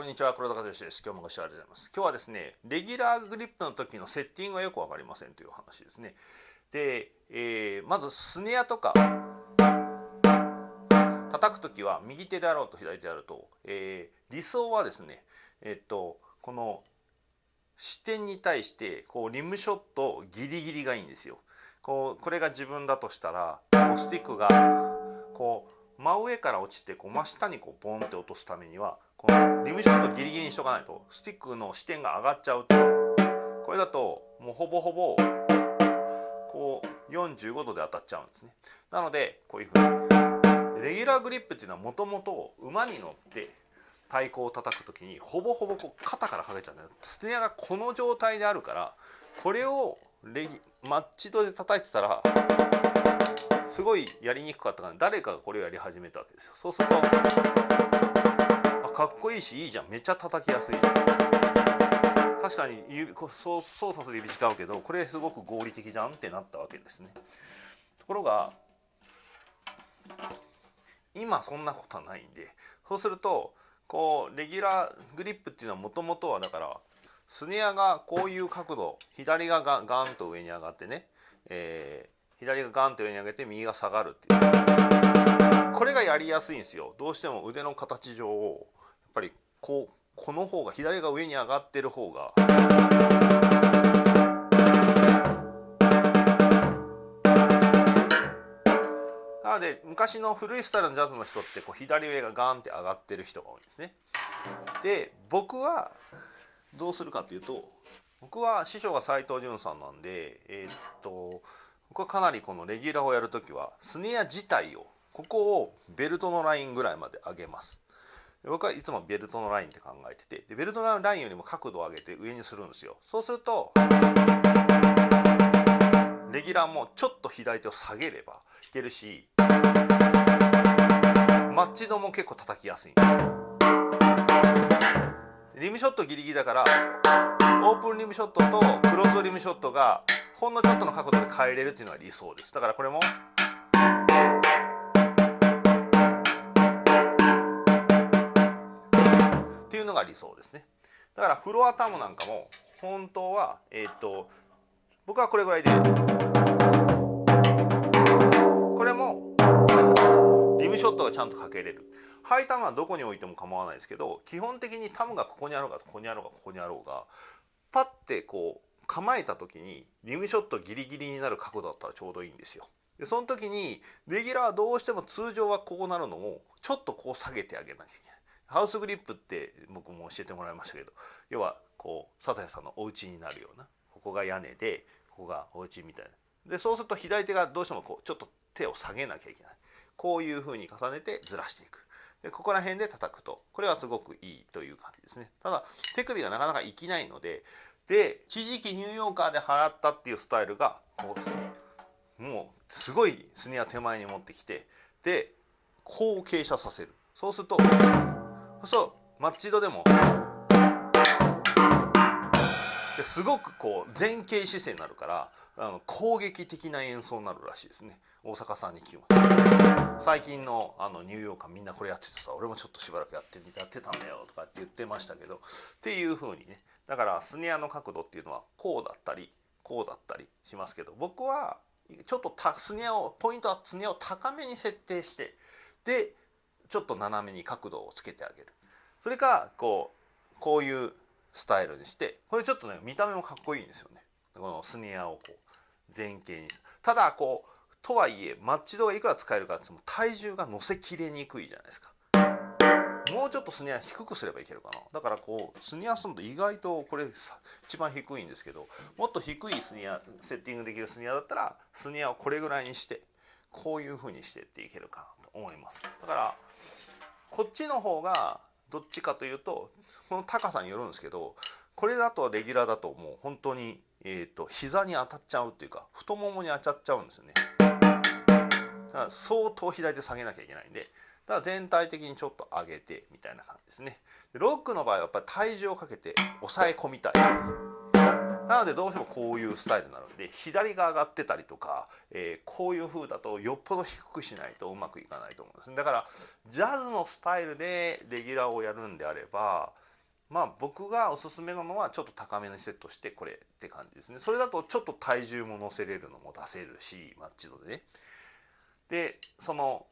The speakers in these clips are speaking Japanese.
こんにちは黒田和義です。今日もご視聴ありがとうございます。今日はですねレギュラーグリップの時のセッティングがよくわかりませんという話ですね。で、えー、まずスネアとか叩く時は右手であろうと左手であると、えー、理想はですねえっとこの視点に対してこうリムショットギリギリがいいんですよ。こうこれが自分だとしたらこうスティックがこう真上から落ちてこう真下にこうボンって落とすためにはこのリムショットギリギリにしとかないとスティックの視点が上がっちゃうとこれだともうほぼほぼこう45度で当たっちゃうんですね。なのでこういうふうにレギュラーグリップっていうのはもともと馬に乗って太鼓を叩く時にほぼほぼこう肩からかけちゃうんだよ。スネアがこの状態であるからこれをレギマッチドで叩いてたらすごいやりにくかったから誰かがこれをやり始めたわけですよ。そうするとあかっこいいしいいじゃん。めっちゃ叩きやすいじゃん。確かにそう操作する指違うけどこれすごく合理的じゃんってなったわけですね。ところが今そんなことはないんでそうするとこうレギュラーグリップっていうのはもともとはだからスネアがこういう角度左側がガガンと上に上がってね、えー、左がガンと上に上げて右が下がるっていう。これがやりやすいんですよ。どうしても腕の形上をやっぱりこうこの方が左が上に上がってる方が。なので昔の古いスタイルのジャズの人ってこう左上がガンって上がってる人が多いんですね。で僕はどうするかというと僕は師匠が斉藤潤さんなんで、えー、っと僕はかなりこのレギュラーをやる時はスネア自体をここをベルトのラインぐらいまで上げます。僕はいつもベルトのラインって考えててでベルトのラインよりも角度を上げて上にするんですよそうするとレギュラーもちょっと左手を下げればいけるしマッチ度も結構叩きやすいリムショットギリギリだからオープンリムショットとクローズリムショットがほんのちょっとの角度で変えれるっていうのが理想です。だからこれもっていうのが理想ですね。だからフロアタムなんかも本当はえっ、と僕はこれぐらいでこれも リムショットがちゃんとかけれる。ハイタムはどこに置いても構わないですけど基本的にタムがここにあろうがここにあろうがここにあろうがパッてこう構えた時にリムショットギリギリになる角度だったらちょうどいいんですよ。でその時にレギュラーはどうしても通常はこうなるのをちょっとこう下げてあげなきゃいけない。ハウスグリップって僕も教えてもらいましたけど要はこう佐藤さんのお家になるようなここが屋根でここがお家みたいなでそうすると左手がどうしてもこうちょっと手を下げなきゃいけないこういうふうに重ねてずらしていくでここら辺で叩くとこれはすごくいいという感じですねただ手首がなかなか生きないのでで一時期ニューヨーカーで払ったっていうスタイルがこうもうすごいスネア手前に持ってきてでこう傾斜させる。そうするとそうマッチドでもですごくこう前傾姿勢になるからあの攻撃的な演奏になるらしいですね。大阪さんに聞きま最近のあのニューヨーカーみんなこれやっててさ俺もちょっとしばらくやってやってたんだよとかって言ってましたけどっていう風にねだからスネアの角度っていうのはこうだったりこうだったりしますけど僕はちょっとスネアをポイントはスネアを高めに設定してでちょっと斜めに角度をつけてあげる。それかこうこういうスタイルにしてこれちょっとね見た目もかっこいいんですよね。このスネアをこう前傾にただこうとはいえマッチ度がいくら使えるかっても体重が乗せきれにくいじゃないですか。もうちょっとスネア低くすればいけるかな。だからこうスネアすると意外とこれ一番低いんですけどもっと低いスネアセッティングできるスネアだったらスネアをこれぐらいにしてこういうふうにしてっていけるかなと思います。だからこっちの方がどっちかというとこの高さによるんですけどこれだとレギュラーだともう。本当に、えーと、膝に当たっちゃうっていうか太ももに当たっちゃうんですよね。だから相当左手下げなきゃいけないんでだ全体的にちょっと上げてみたいな感じですね。ロックの場合はやっぱり体重をかけて抑え込みたい。なのでどうしてもこういうスタイルなるんで左が上がってたりとか、えー、こういう風だとよっぽど低くしないとうまくいかないと思うんですねだからジャズのスタイルでレギュラーをやるんであればまあ僕がおすすめなのはちょっと高めにセットしてこれって感じですねそれだとちょっと体重も乗せれるのも出せるしマッチ度でねでその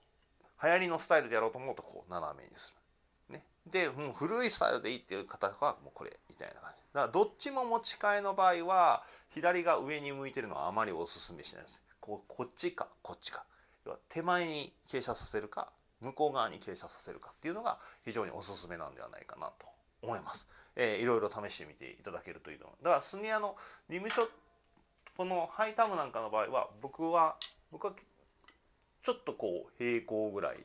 流行りのスタイルでやろうと思うとこう斜めにする。ね。でもう古いスタイルでいいっていう方はもうこれみたいな感じ。だからどっちも持ち替えの場合は左が上に向いてるのはあまりおすすめしないです。こうこっちかこっちか。要は手前に傾斜させるか向こう側に傾斜させるかっていうのが非常におすすめなんではないかなと思います。えー、いろいろ試してみていただけるといいと思う。だからスニアのリムショットこのハイタムなんかの場合は僕は僕はちょっとこう平行ぐらい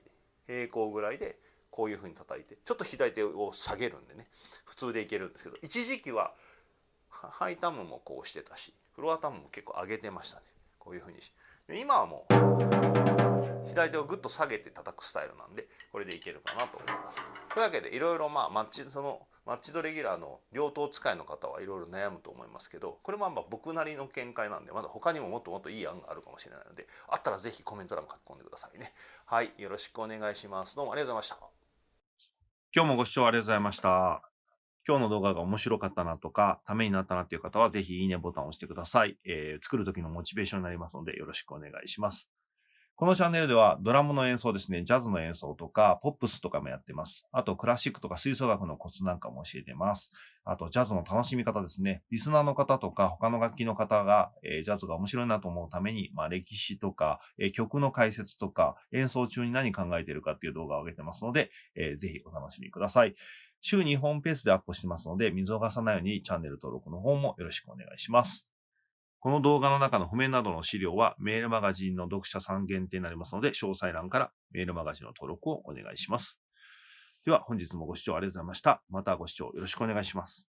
平行ぐらいでこういうふうに叩いてちょっと左手を下げるんでね普通でいけるんですけど一時期はハイタムもこうしてたしフロアタムも結構上げてましたねこういうふうに今はもう左手をぐっと下げて叩くスタイルなんでこれでいけるかなと思います。というわけでいろいろまあマッチそのマッチドレギュラーの両党使いの方はいろいろ悩むと思いますけどこれもあんま僕なりの見解なんでまだ他にももっともっといい案があるかもしれないのであったら是非コメント欄書き込んでくださいねはいよろしくお願いしますどうもありがとうございました今日もご視聴ありがとうございました今日の動画が面白かったなとか、ためになったなっていう方は、ぜひいいねボタンを押してください。えー、作る時のモチベーションになりますので、よろしくお願いします。このチャンネルではドラムの演奏ですね、ジャズの演奏とか、ポップスとかもやってます。あと、クラシックとか吹奏楽のコツなんかも教えてます。あと、ジャズの楽しみ方ですね。リスナーの方とか、他の楽器の方が、えー、ジャズが面白いなと思うために、まあ、歴史とか、えー、曲の解説とか、演奏中に何考えてるかっていう動画を上げてますので、えー、ぜひお楽しみください。週2本ペースでアップしてますので、見逃さないようにチャンネル登録の方もよろしくお願いします。この動画の中の譜面などの資料はメールマガジンの読者さん限定になりますので、詳細欄からメールマガジンの登録をお願いします。では本日もご視聴ありがとうございました。またご視聴よろしくお願いします。